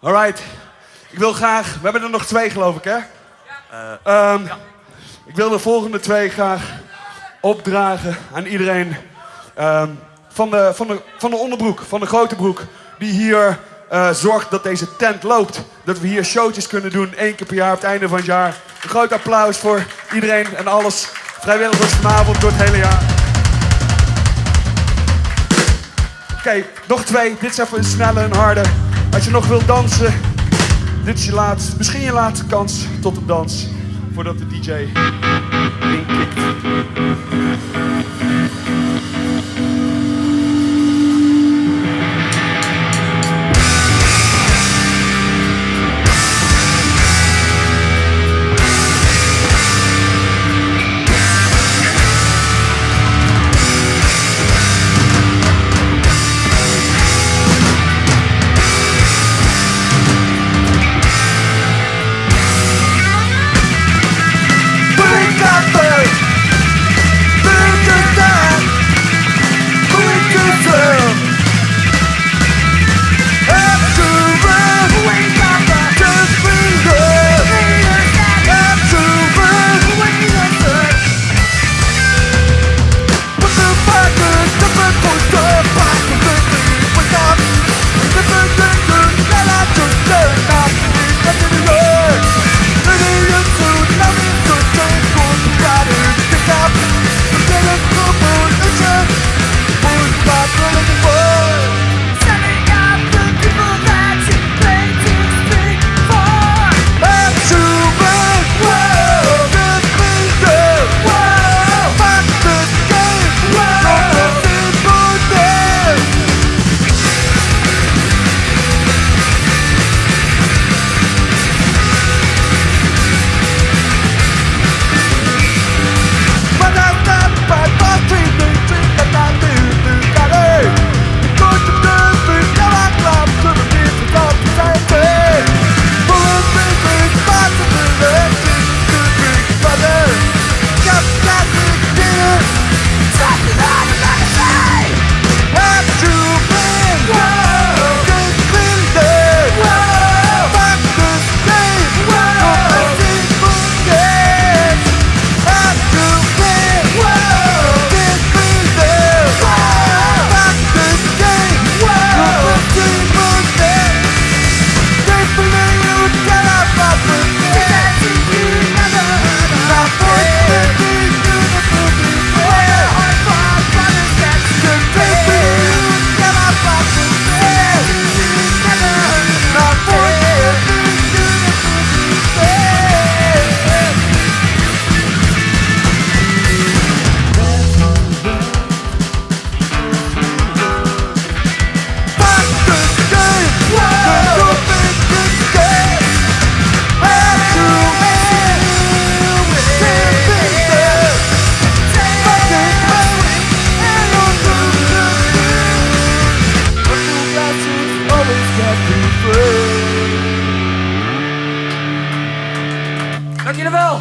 Alright. Ik wil graag, we hebben er nog twee geloof ik hè? Ehm, Ik wil de volgende twee graag opdragen aan iedereen ehm, van, de, van, de, van de onderbroek, van de grote broek. Die hier eh, zorgt dat deze tent loopt. Dat we hier showtjes kunnen doen, één keer per jaar op het einde van het jaar. Een groot applaus voor iedereen en alles. Vrijwilligers vanavond door het hele jaar. Oké, nog twee. Dit is even een snelle en harde. Als je nog wilt dansen, dit is je laatste, misschien je laatste kans tot een dans. Voordat de DJ inkikt. always get me free. Lucky Lavelle!